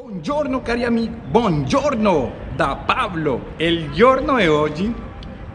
Buongiorno cari amici, buongiorno da Pablo. Il giorno di oggi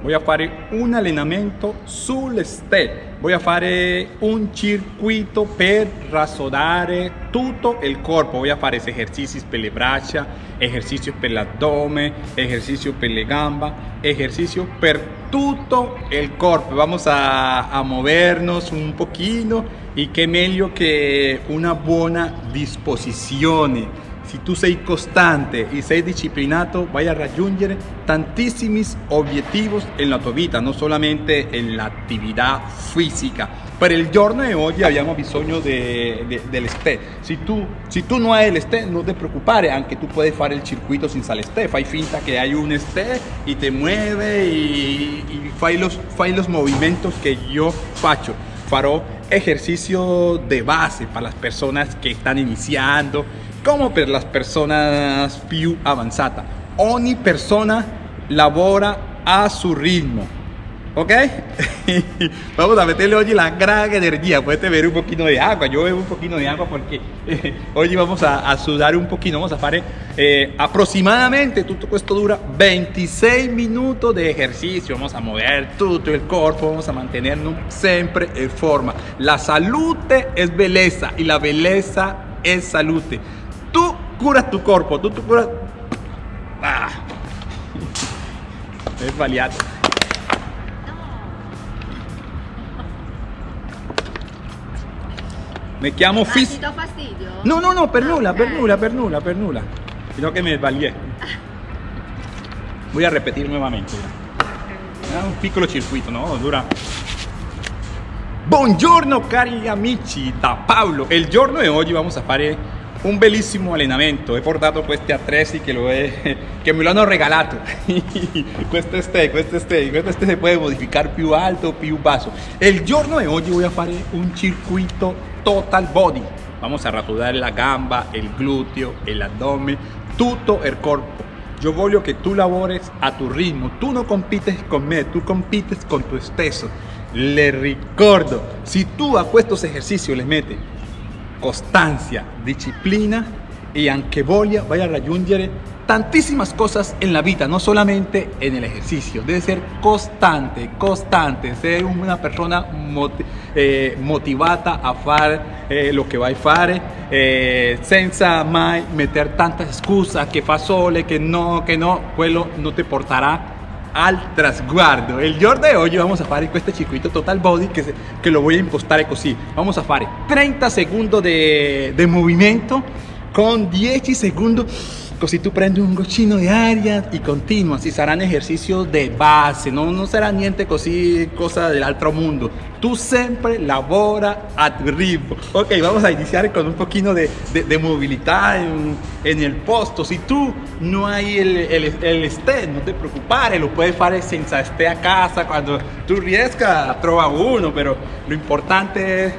voy a fare un allenamento sul step. Voy a fare un circuito per rasodare tutto il corpo. Voy a fare esercizi per le braccia, esercizi per l'addome, esercizi per le gambe, esercizi per tutto il corpo. Vamos a, movernos un poquito y qué meglio que una buona disposizione se tu sei costante e sei disciplinato, vai a raggiungere tantissimi obiettivi nella tua vita, non solamente nell'attività fisica. Per il giorno di oggi abbiamo bisogno de, de, del STE. Se tu, se tu non hai il STE, non ti preoccupare, anche tu puoi fare il circuito senza il STE. Fai finta che hai un STE e ti muove e, e fai, los, fai los movimientos che io faccio. Farò ejercicio de base para las personas que están iniciando como per las personas più avanzate. Ogni persona lavora a su ritmo. ¿Ok? Vamos a meterle hoy la gran energía. Puedes beber un poquito de agua. Yo bebo un poquito de agua porque hoy vamos a, a, sudar un poquito. Vamos a fare eh, aproximadamente, tutto questo dura 26 minutos de ejercicio. Vamos a mover todo el cuerpo. Vamos a mantenernos siempre en forma. La salud es belleza y la belleza es salud. Tú curas tu cuerpo, tú, tú curas... Ah. È sbagliato. Mi chiamo Ah, Fis... ti do fastidio? No, no, no, per Ah, nulla, per ok. nulla, per nulla, per nulla. Sino que me sbaglié. Voy a repetir nuevamente. Ah, un piccolo circuito, no? Dura. Buongiorno cari amici da Paolo. Il giorno di oggi vamos a fare un bellissimo allenamento. He portato questi attrezzi che, he- che me lo hanno regalato. questo ste, questo ste, questo ste si puede modificar più alto, più basso. Il giorno di oggi voy a fare un circuito total body. Vamos a rasudar la gamba, il gluteo, el abdomen, tutto il corpo. Yo voglio che tu lavores a tu ritmo. Tu non compites con me, tu compites con tu stesso. Le ricordo, si tu a estos ejercicios le metes costancia, disciplina y anche voglia, vai a raggiungere tantísimas cosas en la vida, no solamente en el ejercicio. Debe ser constante, constante, ser una persona moti- eh, motivata a fare eh, lo che vai a fare, eh, senza mai meter tantas scuse che fa sole, che no, che no, quello non ti porterà al trasguardo. Il giorno di oggi vamos a fare questo circuito total body che, se- che lo voy a impostare così. Vamos a fare 30 secondi di movimento con 10 secondi così tu prendi un goccino di aria e continua. Si saranno esercizi di base, no, non sarà niente così cosa dell'altro mondo. Tu sempre lavora a tu ritmo. Ok, vamos a iniciar con un poquito de, de- de movilidad en, en el posto. Si tú no hay el, el, el no te preocupes, lo puedes hacer senza esté a casa. Cuando tú riesca, trova uno, pero lo importante es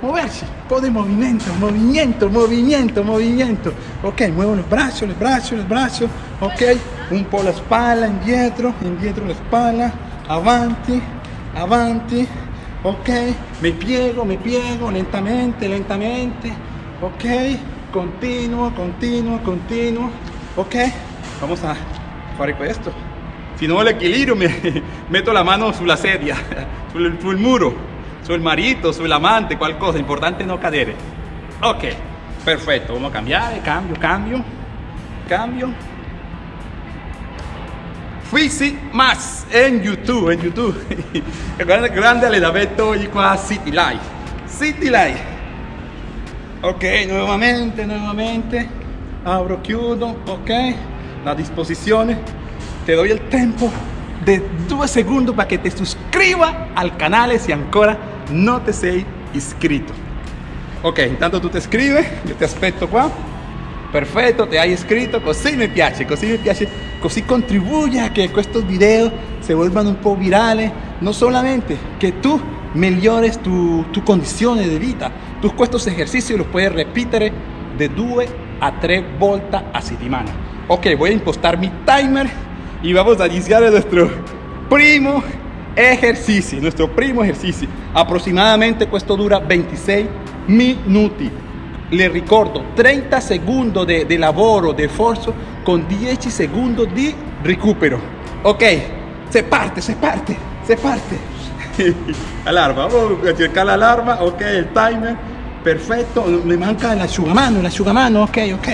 moverse. De movimiento, movimiento, movimiento, movimiento. Ok, muevo los brazos, los brazos, los brazos. Ok, un po' la spalla, indietro, indietro la spalla, avanti, avanti. Ok, me piego, me piego, lentamente, lentamente. Ok, continuo, continuo, continuo. Ok, vamos a fare questo. Si no el equilibrio, me meto la mano sulla sedia, sul, sul muro, sul marito, sull'amante, qualcosa. Importante no cadere. Ok, perfetto. Vamos a cambiare, cambio, cambio, cambio. Fisi Max en YouTube, en YouTube. grande, grande allenamento oggi qua a City Life. City Life. Ok, nuevamente, nuevamente. Abro, chiudo, ok. La disposizione. Te doy el tempo de due secondi para que te suscriba al canale se ancora non te sei iscritto. Ok, intanto tu ti iscrivi, io ti aspetto qua. Perfetto, ti hai iscritto, così mi piace, così mi piace, così contribuye a que estos videos se vuelvan un po' virales, no solamente que tú mejores tu, tu condizione di vita, tu estos ejercicios los puedes repetir de 2 a 3 volte a settimana. Ok, voy a impostar mi timer y vamos a iniciar nuestro primo ejercicio, nuestro primo ejercicio. Aproximadamente esto dura 26 minuti. le ricordo 30 secondi di, di lavoro, di sforzo con 10 secondi di recupero. Ok, se parte, se parte, se parte. alarma, vamos a cercar la alarma, ok, el timer, perfecto. Me manca el asciugamano, el asciugamano, ok, ok,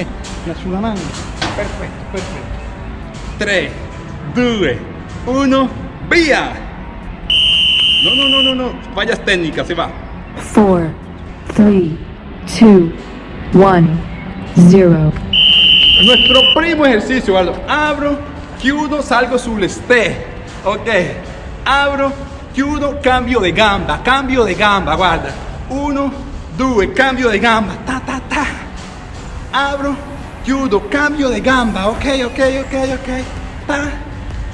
el asciugamano. Perfecto, perfecto. 3, 2, 1, via. No, no, no, no, no, fallas técnicas, se va. 4, 3, 2, 1, 0. Nuestro primo ejercicio, Aldo. Abro, chiudo, salgo sull'este. Ok. Abro, chiudo, cambio de gamba, cambio de gamba, guarda. Uno, due, cambio de gamba. Ta, ta, ta. Abro, chiudo, cambio de gamba. Ok, ok, ok, ok. Ta,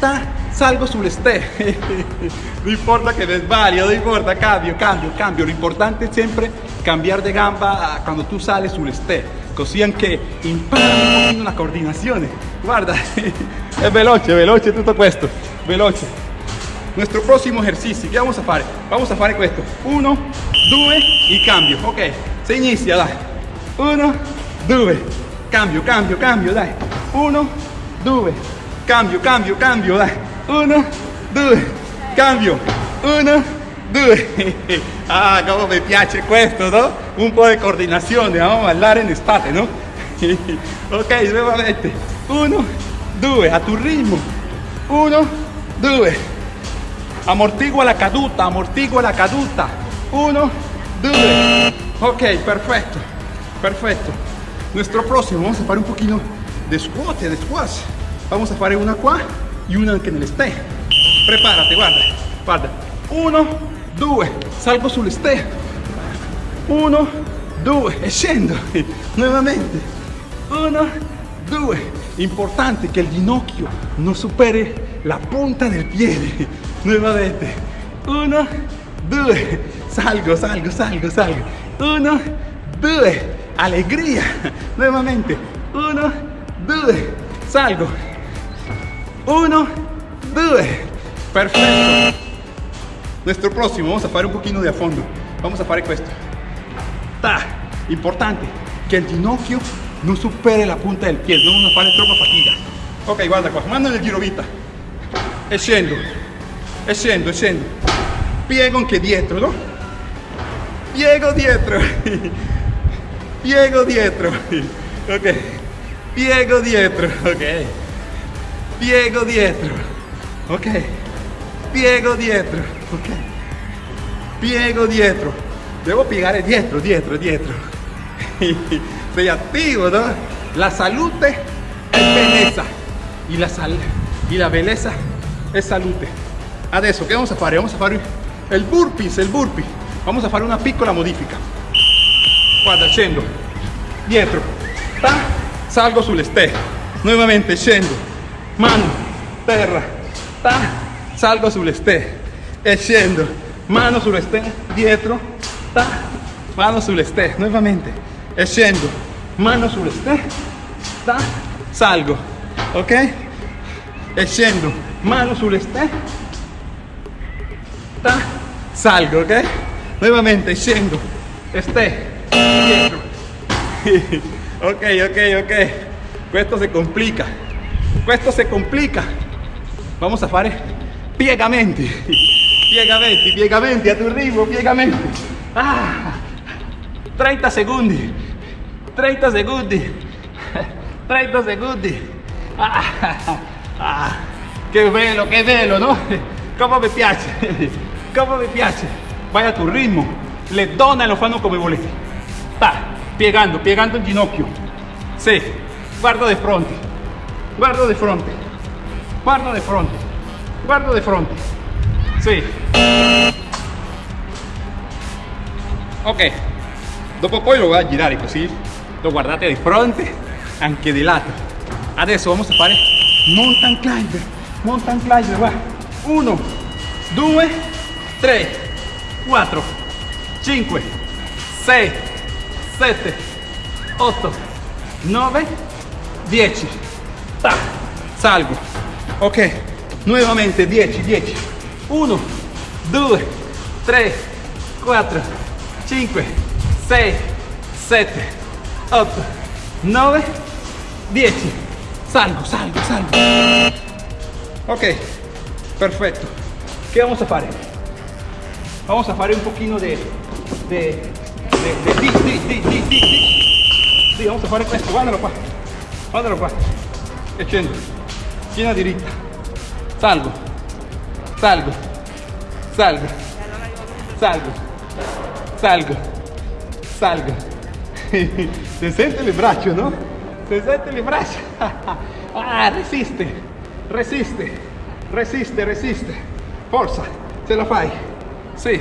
ta. Salgo sull'este. no importa que desvario, no importa, cambio, cambio, cambio. Lo importante es siempre cambiar de gamba cuando tú sales sull'este. Così anche impara un pochino la coordinazione. Guarda, è veloce, veloce tutto questo. Veloce. Nuestro próximo ejercicio, ¿qué vamos a hacer? Vamos a hacer questo. Uno, due y cambio. Ok, se inicia, dai. Uno, due. Cambio, cambio, cambio, dai. Uno, due. Cambio, cambio, cambio, dai. Uno, due. Cambio. Uno, due. Ah, como me piace questo, no? Un po' di coordinazione, vamos a bailar en estate, no? ok, nuevamente. Uno, due, a tu ritmo. Uno, due. Amortigua la caduta, amortigua la caduta. Uno, due. Ok, perfecto, perfecto. Nuestro próximo, vamos a hacer un poquito de squat, de squats. Vamos a hacer una qua y una anche nell'este. Prepárate, guarda, guarda. Uno, due, salgo sull'este. Uno, due, e. Nuevamente. Uno, due. Importante que el ginocchio no supere la punta del piede. Nuevamente. Uno, due. Salgo, salgo, salgo, salgo. Uno, due. Alegría. Nuevamente. Uno, due. Salgo. Uno, due. Perfecto. Nuestro próximo, vamos a hacer un poquito de a fondo. Vamos a hacer questo. Ta. Importante que el ginocchio no supere la punta del pie, no nos fare troppa fatica. Ok, guarda qua, mano nel girovita. E scendo, e scendo, e scendo. Piego dietro, no? Piego dietro. Piego dietro. Ok. Piego dietro, ok. Piego dietro. Ok. Piego dietro, ok. Piego dietro. Devo piegare dietro, dietro, dietro. Sei attivo, no? La salute è bellezza. Y la, sal y la bellezza è salute. Adesso, che vamos a fare? Vamos a fare il burpees, il burpee. Vamos a fare una piccola modifica. Guarda, scendo. Dietro. Salgo sull'este. Nuovamente scendo. Mano, terra. Ta, salgo sull'este. E scendo. Mano sull'este. Dietro. Ta, mano sull'este. Nuovamente. E scendo. Mano sull'este. Ta, salgo. Ok? E scendo. Mano sull'este. Ta, salgo, ok? Nuevamente scendo. Este. Dietro. ok, ok, ok. Questo se complica. Questo se complica. Vamos a fare piegamenti. Piegamenti, piegamenti a tu ritmo, piegamenti. Ah, 30 secondi. 30 secondi. 30 secondi. Ah, ah, che bello, che bello, no? Come mi piace. Come mi piace. Vai a tu ritmo. Le donne lo fanno come volete. Ta, piegando, piegando il ginocchio. Sì, guardo di fronte guardo de frente, guardo de frente, guardo de frente, sí. Ok, dopo poi lo voy a girare così, lo guardate di fronte, anche di lato. Adesso vamos a fare mountain climber, mountain climber, guarda. 1, 2, 3, 4, 5, 6, 7, 8, 9, 10 salgo, ok, Nuevamente 10, 10, 1, 2, 3, 4, 5, 6, 7, 8, 9, 10, salgo, salgo, salgo, ok, perfecto, ¿qué vamos a hacer? Vamos a hacer un poquito de, de, de, de, de, de, de, de, de, de, de, de, e scendo. Schiena diritta. Salgo. Salgo. Salgo. Salgo. Salgo. Salgo. Se sente le braccia, no? Se sente le braccia. Ah, resiste. Resiste. Resiste, resiste. Forza. Ce la fai. Sì,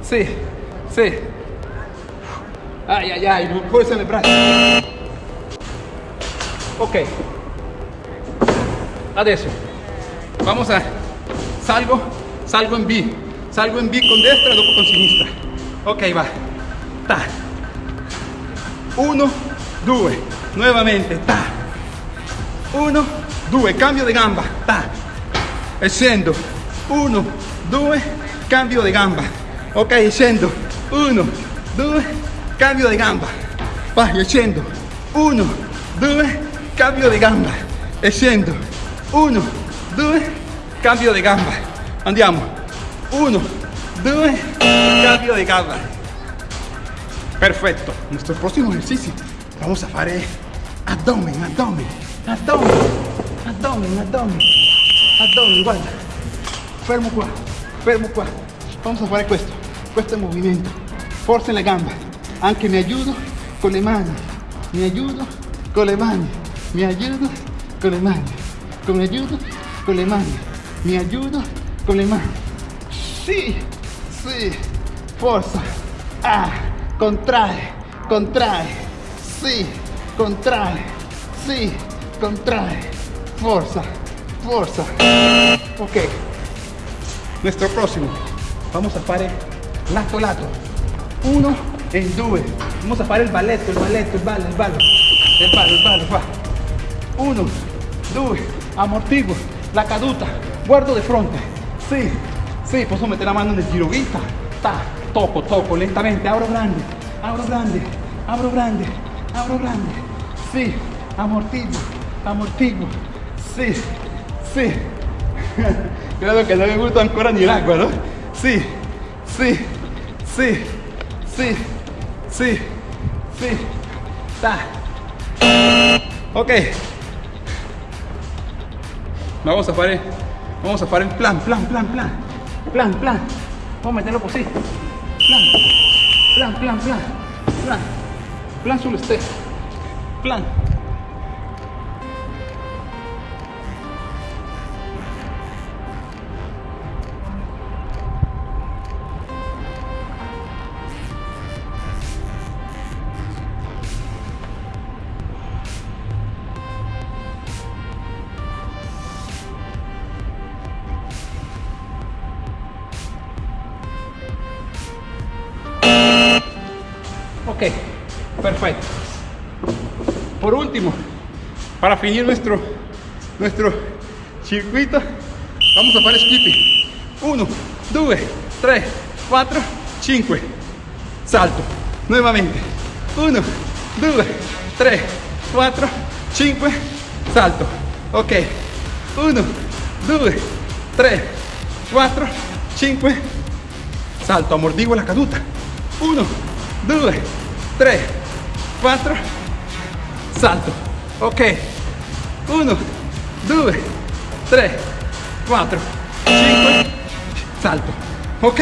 sì, sì. Ai ai ai, non forza le braccia. Ok. Adesso. Vamos a... Salgo, salgo in B. Salgo in B con destra, dopo con sinistra. Ok, va. Ta. Uno, due. Nuovamente. Ta. Uno, due. Cambio di gamba. Ta. Scendo. Uno, due. Cambio di gamba. Ok, scendo. Uno, due. Cambio di gamba. Vai, scendo. Uno, due. Cambio di gamba. Scendo. Uno, due. Cambio di gamba. Andiamo. Uno, due. Cambio de gamba. Perfecto. Nuestro próximo ejercicio. Vamos a fare abdomen, abdomen, abdomen, abdomen, abdomen, abdomen. Guarda. Fermo qua, fermo qua. Vamos a fare questo. Questo è movimento. Forza nelle gambe. Anche mi aiuto con le mani. Mi aiuto con le mani. Mi aiuto con le mani. Mi aiuto con le mani. Mi aiuto con le mani. Sì, sì. Forza. Ah, contrae, contrae. Sì, contrae. Sì, contrae. Forza, forza. Ok. Nuestro próximo. Vamos a fare lato lato. Uno e due. Vamos a fare il balletto, il balletto, il ballo, il ballo. Il ballo, il ballo, qua. Uno, due, ammortiguo, la caduta, guardo di fronte. Sì, sì, posso mettere la mano nel giro vita. Ta, tocco, tocco, lentamente, apro grande, apro grande, apro grande, apro grande. Sì, ammortiguo, ammortiguo. Sì, sì. Credo che non mi gusta ancora ni l'acqua, no? Sì, sì, sì, sì, sì, sì. Ta. Ok. Vamos a fare, vamos a fare il plan, plan, plan, plan, plan, plan. Vamos a meterlo così. Plan, plan, plan, plan, plan, plan sullo stesso. Plan. Perfecto. Por último, para finir nuestro, nuestro circuito, vamos a hacer skipping. 1, 2, 3, 4, 5. Salto. Nuevamente. 1, 2, 3, 4, 5. Salto. Ok. 1, 2, 3, 4, 5. Salto. Amortiguo la caduta. 1, 2, 3, 4, salto. Ok. 1, 2, 3, 4, 5, salto. Ok.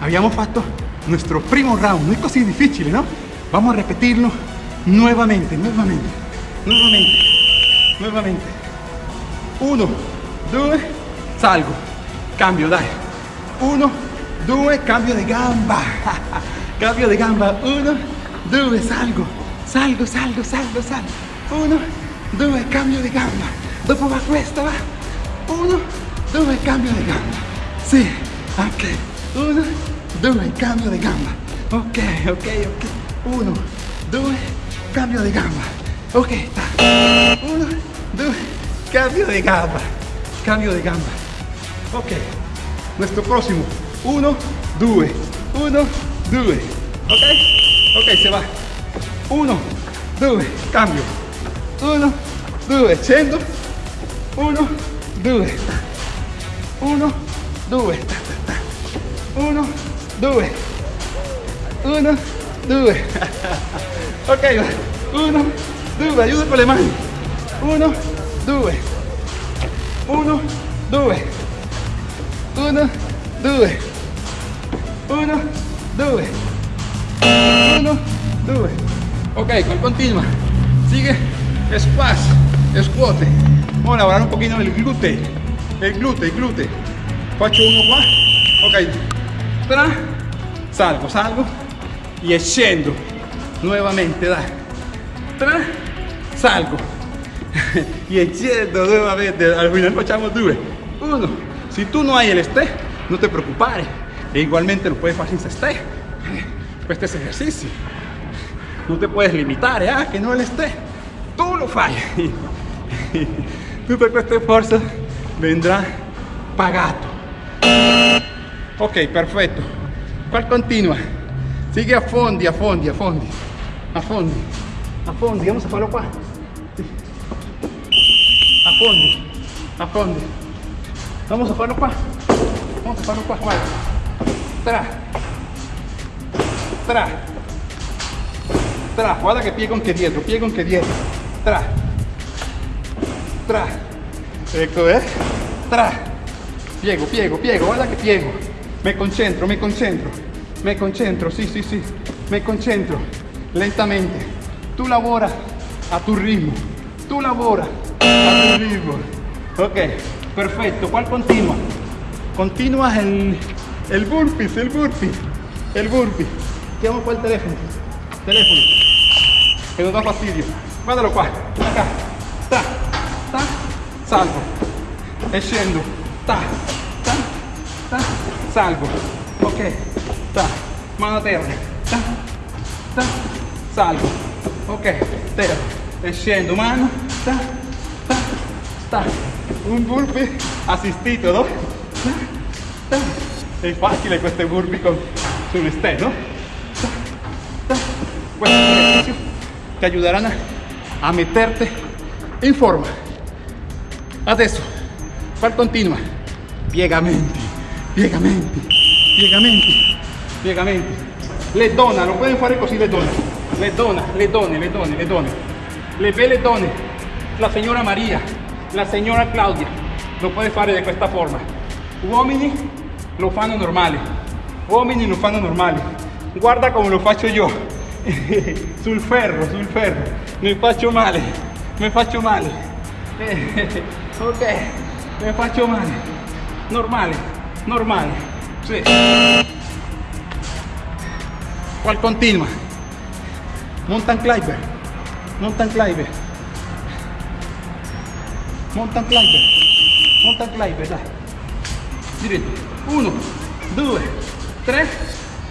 Habíamos fatto nuestro primo round. No es così difficile, ¿no? Vamos a repetirlo nuevamente, nuevamente, nuevamente, nuevamente. 1, 2, salgo. Cambio, dai. 1, 2, cambio de gamba. Cambio de gamba. 1, 2, salgo. Salgo, salgo, salgo, salgo. 1, 2, cambio de gamba. Dopo va questa, va. 1, 2, cambio de gamba. Sì, ok. 1, 2, cambio de gamba. Ok, ok, ok. 1, 2, cambio de gamba. Ok. 1, 2, cambio de gamba. Cambio de gamba. Ok. Nuestro próximo. 1, 2, 1, 2. Ok? Ok, se va. 1, 2, cambio. 1, 2, scendo. 1, 2, 1, 2, 1, 2, 1, 2. Ok, 1, 2, aiuto con le mani. 1, 2, 1, 2, 1, 2, 1, 2, 1, 2. Ok, con continua. Sigue. Squash. Squat. Vamos a elaborar un poquito el glúteo. El glúteo, el glúteo. Faccio uno qua. Ok. Tra. Salgo, salgo. Y scendo. Nuevamente, dai. Tra. Salgo. y scendo nuevamente. Al final facciamo due. Uno. Si tú no hay el este, no te preocupes. E igualmente lo puedes hacer sin este. Este es ejercicio. No te puedes limitar, ¿eh? que no el esté. Tú lo fallas. Tutto questo esfuerzo vendrá pagato. Ok, perfecto. ¿Cuál continua? Sigue a fondi, a fondi, a fondi. A fondi. A fondi. Vamos a farlo qua. A fondi. A fondi. Vamos a farlo qua. Vamos a farlo qua. Guarda. Tra. Tra. Tra. Guarda che piego anche dietro. Piego anche dietro. Tra. Tra. Ecco, eh. Tra. Piego, piego, piego. Guarda che piego. Me concentro, me concentro. Me concentro, sì, sì, sì. Me concentro. Lentamente. Tu lavora a tu ritmo. Tu lavora a tu ritmo. Ok, perfecto. ¿Cuál continua? Continua el, el burpees, el burpee. El burpee. Chiamo qua il telefono. Telefono. che non dà fastidio. Guardalo qua. Tac, tac, tac, salvo. E scendo. Tac, tac, tac, salvo. Ok. Tac, mano a terra. Tac, tac, salvo. Ok. Terra. E scendo. Mano. Tac, tac, tac. un burpee assistito no? tac, tac. è facile queste burpee con, sull'esterno questo esercizio. Te ayudarán a, a, meterte en forma. Adesso, ¿cuál continua? Piegamenti, piegamenti, piegamenti, piegamenti. Le dona, lo pueden fare così le dona. Le dona, le donne, le donne, le donne. Le belle donne. La signora Maria, la signora Claudia, lo puede fare di questa forma. Uomini lo fanno normale. Uomini lo fanno normale. Guarda come lo faccio io. sul ferro, sul ferro. Mi faccio male, mi faccio male. ok, mi faccio male. Normale, normale. Sì. ¿Cuál continua? Mountain climber. Mountain climber. Mountain climber. Mountain climber, dai. Uno, due, tre,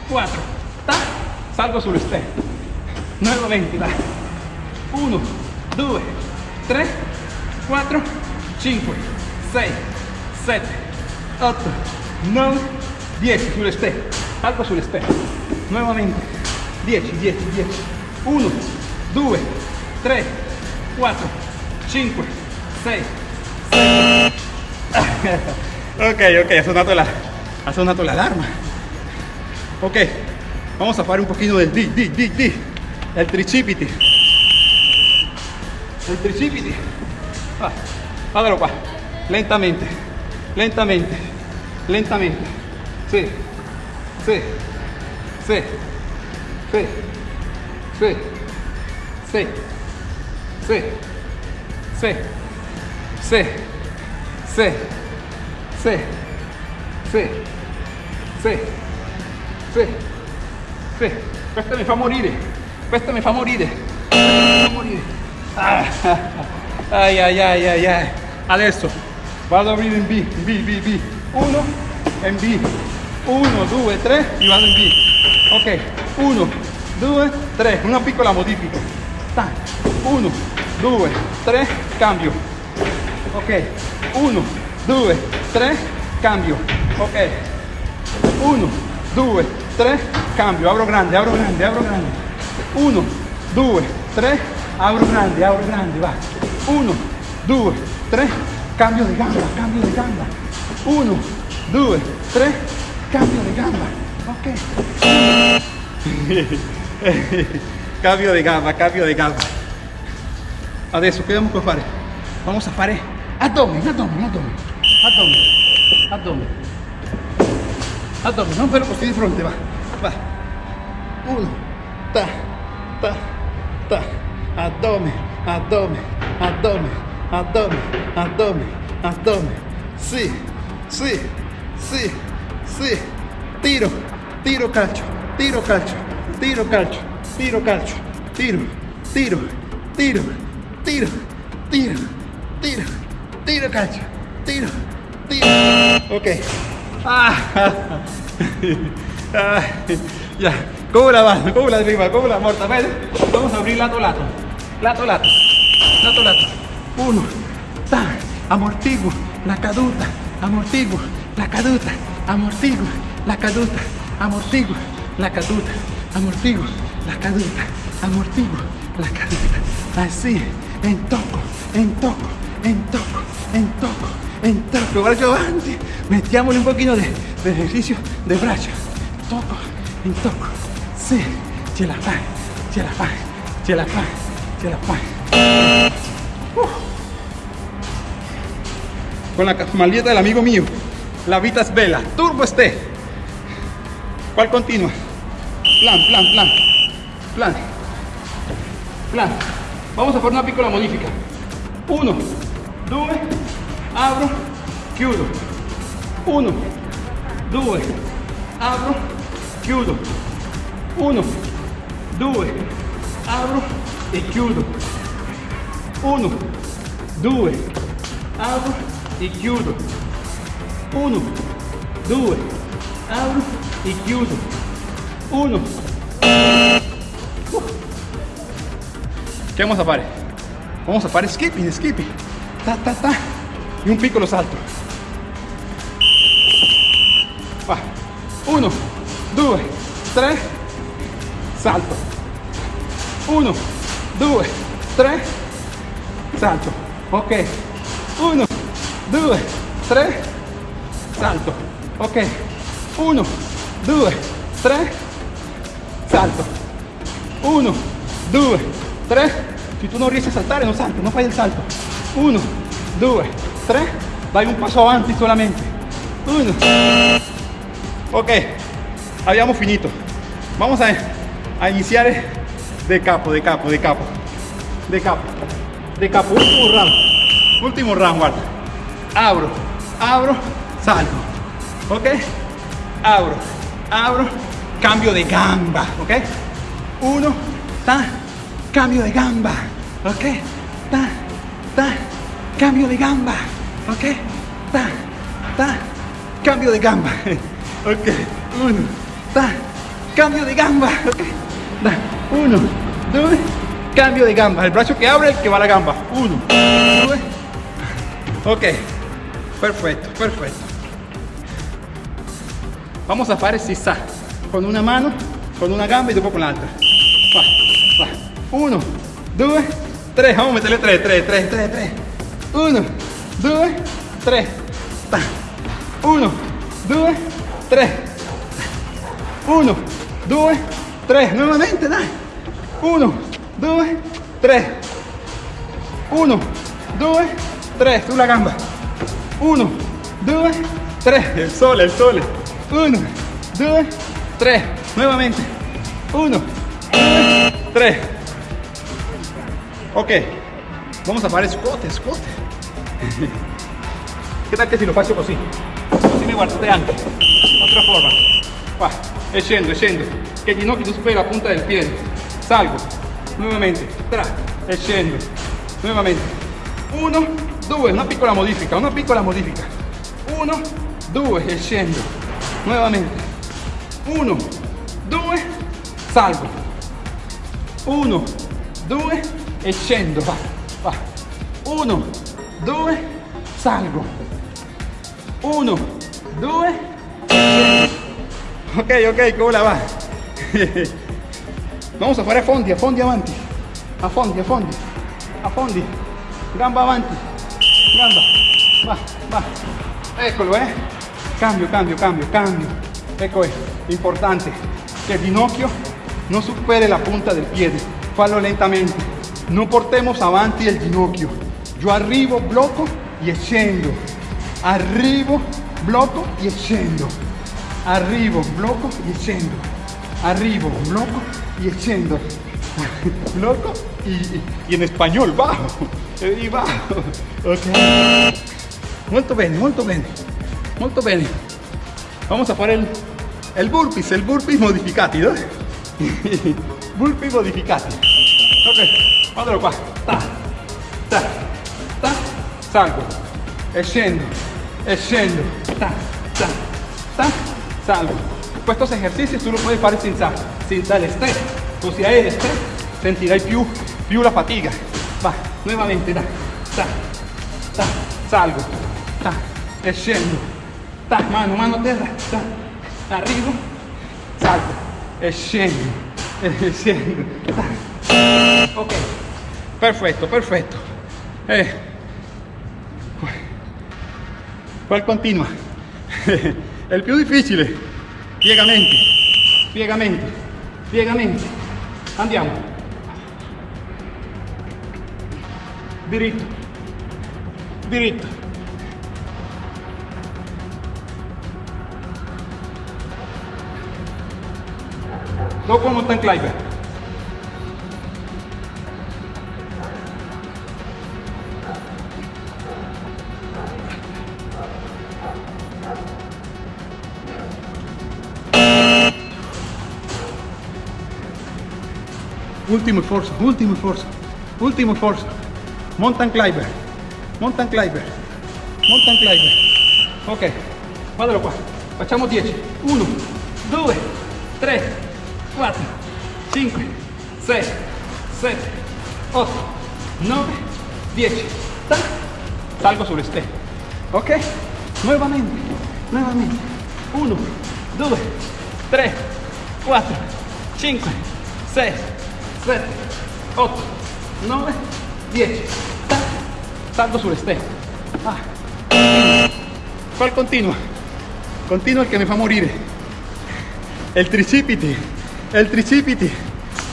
quattro. Ta. Salgo sullo step. Nuevamente, dai. 1, 2, 3, 4, 5, 6, 7, 8, 9, 10 sullo step. Salgo sullo step. Nuevamente. 10, 10, 10. 1, 2, 3, 4, 5, 6, 7. ok, ok, ha sonato la, ha sonato la alarma. Ok, vamos a fare un pochino del di, di, di, di. El tricipiti. El tricipiti. Ah, guardalo qua. Lentamente, lentamente, lentamente. Sì, sì, sì, sì, sì, sì, sì, sì, sì, sì, sì, sì, sì, sì, sì. Questa mi fa morire. Questa mi fa morire. Mi fa morire. Ah, ai ai ai ai ai. Adesso vado a aprire in B, B, B, B. Uno e in B. Uno, due, tre e vado in B. Ok, uno, due, tre. Una piccola modifica. Ta. Uno, due, tre, cambio. Ok, uno, due, tre, cambio. Ok, uno, due, tre, cambio. Apro grande, apro grande, apro grande. 1, 2, 3, Abro grande, abro grande, va. Uno, due, tre, cambio de gamba, cambio de gamba. Uno, due, tre, cambio de gamba. Ok. cambio de gamba, cambio de gamba. Adesso che dobbiamo fare? Vamos a fare addome, addome, addome, addome, addome, addome, non fermo così di fronte, va, va. Uno, ta, ta, ta, addome, addome, addome, addome, addome, addome. Sì, sì, sì, sì. Tiro, tiro calcio, tiro calcio, tiro calcio, tiro calcio, tiro, tiro, tiro, tiro, tiro, tiro, tiro calcio, tiro, tiro. Ok. Ah, ah, ya. ¿Cómo la vas? ¿Cómo la arriba? ¿Cómo la? Ven. Vamos a abrir lato lato. Lato lato. Lato lato. Uno. Ta. Amortiguo. La caduta. Amortiguo. La caduta. Amortiguo. La caduta. Amortiguo. La caduta. Amortiguo. La caduta. Amortiguo. La caduta. Así. En toco. En toco. En toco. En toco. En toco. Braccio avanti. Mettiamole un pochino de, de ejercicio de braccio. Toco. En toco. Sí. Ce la fai. Ce la fai. Ce la fai. Ce la fai. con la maldieta del amigo mío. La vita svela. Turbo este. ¿Cuál continua? Plan, plan, plan. Plan. Plan. Vamos a hacer una piccola modifica. Uno, due, abro, chiudo. Uno, due, abro, chiudo. Uno, due, abro e chiudo. Uno, due, apro e chiudo. Uno, due, apro e chiudo. Uno. ¿Qué vamos a fare? Vamos a fare skipping, skipping. Ta, ta, ta. Y un piccolo salto. Va. Uno, due, tre, salto. Uno, due, tre, salto. Ok. Uno, due, tre, salto. Ok. Uno, due, tre, salto. Uno, due, tre. Si tu non riesci a saltare, non salti, non fai il salto. Uno, due, tre. Vai un passo avanti solamente. Uno. Ok. Abbiamo finito. Vamos a, a iniciar de capo, de capo, de capo. De capo. De capo. Último round. Último round, guarda. Abro, abro, salto. Ok. Abro, abro, cambio de gamba. Ok. Uno, ta, cambio de gamba. Ok. Ta, ta, cambio de gamba. Ok. Ta, ta, cambio de gamba. Ok. Uno, ta, cambio de gamba. Ok. Da. Uno, due, cambio de gamba. El brazo que abre, el que va a la gamba. Uno, due. Ok. Perfecto, perfecto. Vamos a fare sa con una mano, con una gamba y después con l'altra. Va, va. Uno, due, tre. Vamos a meterle tre, tre, tre, tre, tre. Uno, due, tre. Ta. Uno, due, tre. Uno, due, tre. Nuovamente, dai. Uno, due, tre. Uno, due, tre. Sulla gamba. Uno, due, tre. El sole, el sole. Uno, due, tre. Nuevamente. Uno, due, tre. Ok. Vamos a fare squat, squat. ¿Qué tal que si lo faccio così? Così mi guardate anche. Otra forma. Qua. Scendo, scendo. Che il ginocchio non supera la punta del piede. Salgo. Nuovamente. Tra. E scendo. Nuovamente. Uno, due. Una piccola modifica, una piccola modifica. Uno, due. E scendo. Nuovamente. Uno, due. Salgo. Uno, due. E. Va. Va. Uno, due. Salgo. Uno, due. scendo. Ok, ok, ¿cómo la va? Vamos a fare a fondi, a fondi avanti. affondi, affondi, affondi, gamba avanti, gamba, va, va, eccolo eh, cambio, cambio, cambio, cambio, ecco è, importante. Che il ginocchio non superi la punta del piede, fallo lentamente, non portemos avanti il ginocchio, io arrivo, blocco e scendo, arrivo, blocco e scendo, arrivo, blocco e scendo, arrivo, blocco e scendo, blocco y, y en español bajo, y bajo, ok, molto bene, molto bene, molto bene, vamos a fare il, il burpees, il burpees modificati, no? burpees modificati, ok, guardalo qua, ta, ta, ta, salgo, e scendo, ta, ta, ta, salgo. Estos ejercicios tú lo puedes fare senza, senza el stress, così hai il stress sentirai più, più la fatica. Va, nuovamente, da, ta, ta, salgo, ta, e scendo, ta, mano, mano a terra, ta, arrivo, salgo, e scendo. Ok, perfetto, perfetto. Eh. Qual continua? Il più difficile. Piegamenti, piegamenti, piegamenti. Andiamo. Diritto. Diritto. Dopo mountain climber. Ultimo sforzo, ultimo sforzo, ultimo sforzo. Mountain climber, mountain climber, mountain climber. Ok, guardalo qua. Facciamo 10. 1, 2, 3, 4, 5, 6, 7, 8, 9, 10. Tac. Salgo sulle stelle. Ok? Nuovamente, nuovamente. 1, 2, 3, 4, 5, 6, 7, 8, 9, 10. Tac. Salgo sulle stelle. Ah. ¿Cuál continua? Continua el que me fa morire. El tricipiti, el tricipiti,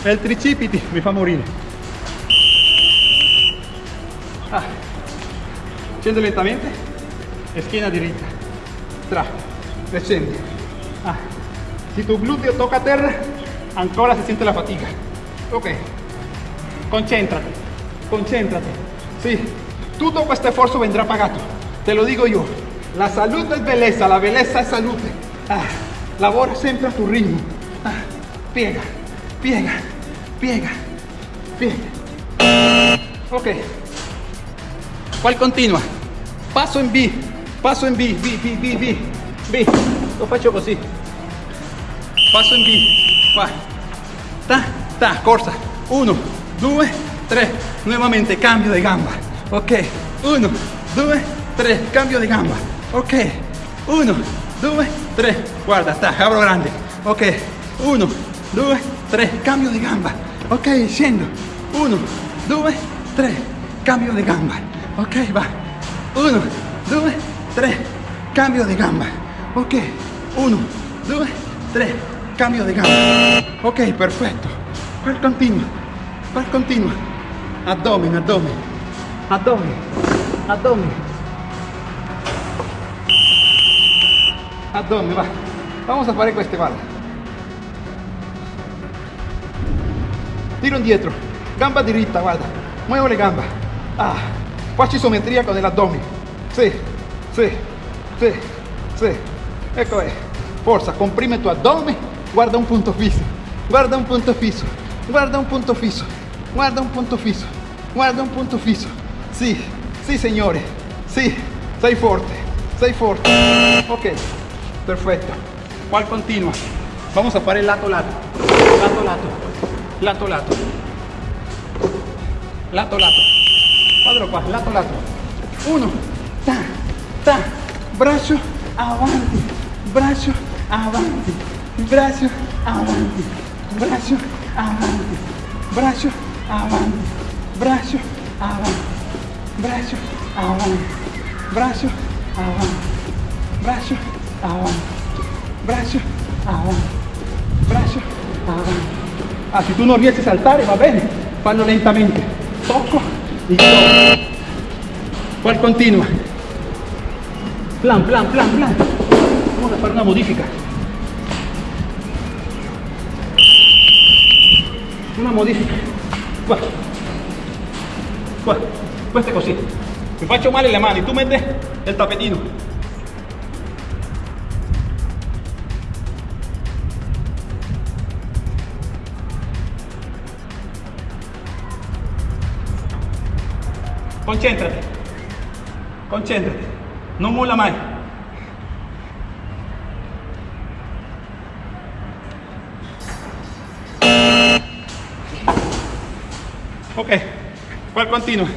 el tricipiti mi fa morire. Ah. Scendo lentamente, schiena diritta, tra, e scendi. Ah. Si tu glúteo toca terra, ancora si siente la fatica. Ok, concéntrate, concéntrate. Sí, todo este esfuerzo vendrá pagato, te lo digo yo. La salud es belleza, la belleza es salud. Ah, labora siempre a tu ritmo. Ah, piega, piega, piega, piega. Ok. ¿Cuál continua? Paso en B, paso en B, B, B, B, B, B. Lo faccio così. Paso en B. Va. Ta, ta, corsa. Uno, due, tre. Nuevamente cambio de gamba. Ok. Uno, due, tre. Cambio de gamba. Ok. Uno, due, tre. Guarda, ta, abro grande. Ok. Uno, due, tre. Cambio de gamba. Ok, scendo. Uno, due, tre. Cambio de gamba. Ok, va. Uno, due, tre. Cambio de gamba. Ok. Uno, due, tre. Cambio de gamba. Ok, perfetto. ¿Cuál continua? ¿Cuál continua? Abdomen, abdomen. Abdomen. Abdomen. Abdomen, va. Vamos a fare queste, guarda. Tiro indietro. Gamba diritta, guarda. Muevo le gamba. Ah. Faccio isometria con l'addome. Sì, sì, sì, sì. Ecco è. Forza, comprime tu addome. Guarda un punto fisso. Guarda un punto fisso. Guarda un punto fisso. Guarda un punto fisso. Guarda un punto fisso. Sì, sì signore. Sì, sei forte. Sei forte. Ok, perfetto. ¿Cuál continua? Vamos a fare lato lato. Lato lato. Lato lato. Lato lato. Guardalo qua, lato lato. Uno, ta, ta, braccio avanti, braccio avanti, braccio avanti, avanti, braccio. Avanti, braccio, avanti, braccio, avanti, braccio, avanti, braccio, avanti, braccio, avanti, braccio, avanti. Ah, si tu non riesci a saltare va bene, fallo lentamente. Tocco y tocco. Qual continua? Plan, plan, plan, plan. Vamos a fare una modifica. Una modifica. Qua. Qua. Questo è così. Mi faccio male le mani, tu metti il tappetino. Concéntrate. Concéntrate. No mola mai. Ok, ¿cuál continua?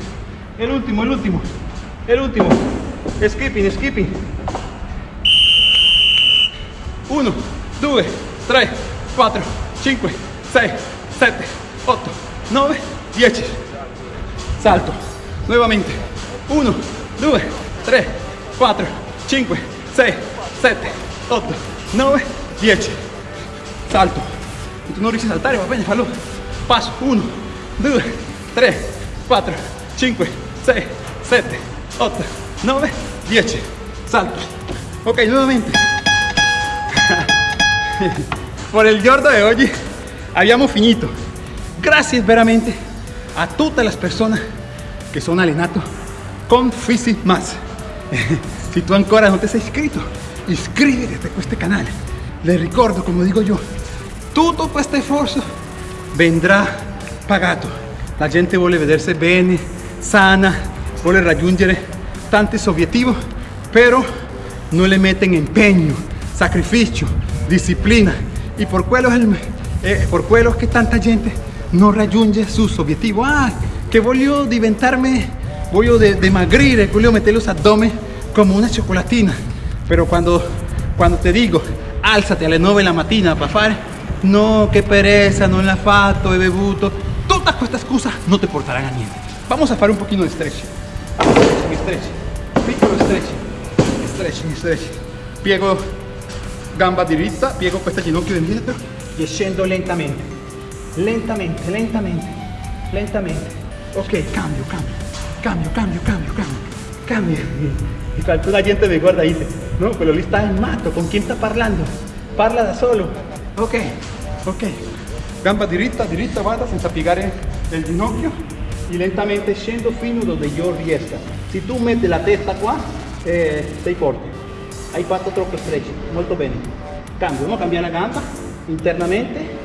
El último, el último, el último. Skipping, skipping. 1, 2, 3, 4, 5, 6, 7, 8, 9, 10. Salto. Nuevamente. 1, 2, 3, 4, 5, 6, 7, 8, 9, 10. Salto. Tu non riesci a saltare, va fallo. Passo. 1, 2, 3, 4, 5, 6, 7, 8, 9, 10. Salto. Ok, nuevamente. Por el giorno de hoy abbiamo finito. Gracias veramente a tutte le persone che sono allenato con Fisi Más. Si tu ancora non ti sei iscritto, iscriviti a questo canale. Le ricordo, come dico io, tutto questo sforzo vendrà pagato. La gente vuole vedersi bene, sana, vuole raggiungere tanti obiettivi, però non le meten impegno, sacrificio, disciplina. Y por quello, eh, por quello che tanta gente non raggiunge sus obiettivi. Ah, che voglio diventarme, voglio de- voglio mettere los abdomen come una ciocolatina. Pero quando, quando ti dico alzati alle 9 la mattina per fare, no, che pereza, non l'ha fatto, he bevuto, todas queste scuse non ti porteranno a niente. Vamos a fare un pochino di stretch. Stretching, stretching, piccolo stretching, stretching, stretching. Piego gamba diritta, piego questa ginocchio indietro e scendo lentamente, lentamente, lentamente, lentamente. Ok, cambio, cambio, cambio, cambio, cambio, cambio, cambio. Y cuando gente me guarda y dice, no, pero lì está en mato, ¿con quién está parlando? Parla da solo. Ok, ok. Gamba diritta, diritta, vada senza piegare il ginocchio e lentamente scendo fino dove io riesca. Se tu metti la testa qua, eh, sei forte. Hai fatto troppo stretch, molto bene. Cambio, vamos a cambiare la gamba internamente.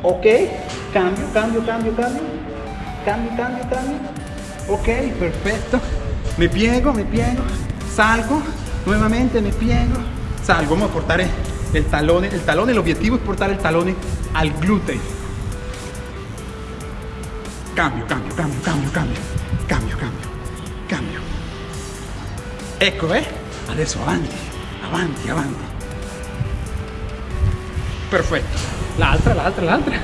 Ok, cambio, cambio, cambio, cambio. Cambio, cambio, cambio. Ok, perfetto. Me piego, me piego. Salgo, nuevamente me piego. Salgo, vamos a portare el talone. El talone, el objetivo es portar el talone al glúteo. Cambio, cambio, cambio, cambio, cambio. Cambio, cambio, cambio. Ecco, eh? Adesso avanti, avanti, avanti. Perfetto. L'altra, l'altra, l'altra.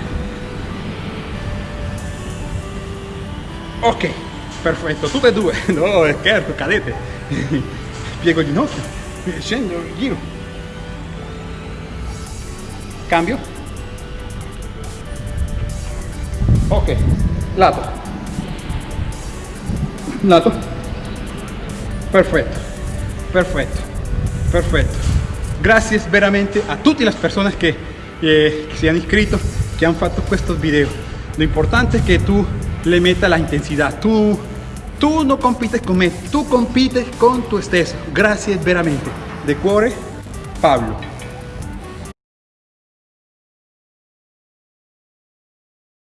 Ok, perfetto, tutte due. No, scherzo, cadete. Piego ginocchio, scendo, giro. Cambio. Ok, lato. Lato. Perfetto, perfetto, perfetto. Gracias veramente a tutte le persone che, eh, che si hanno iscritto, che hanno fatto questo video. Lo importante es que tú le metas la intensidad. Tú, tú no compites con me, tú compites con tu stesso. Gracias veramente. De cuore, Pablo.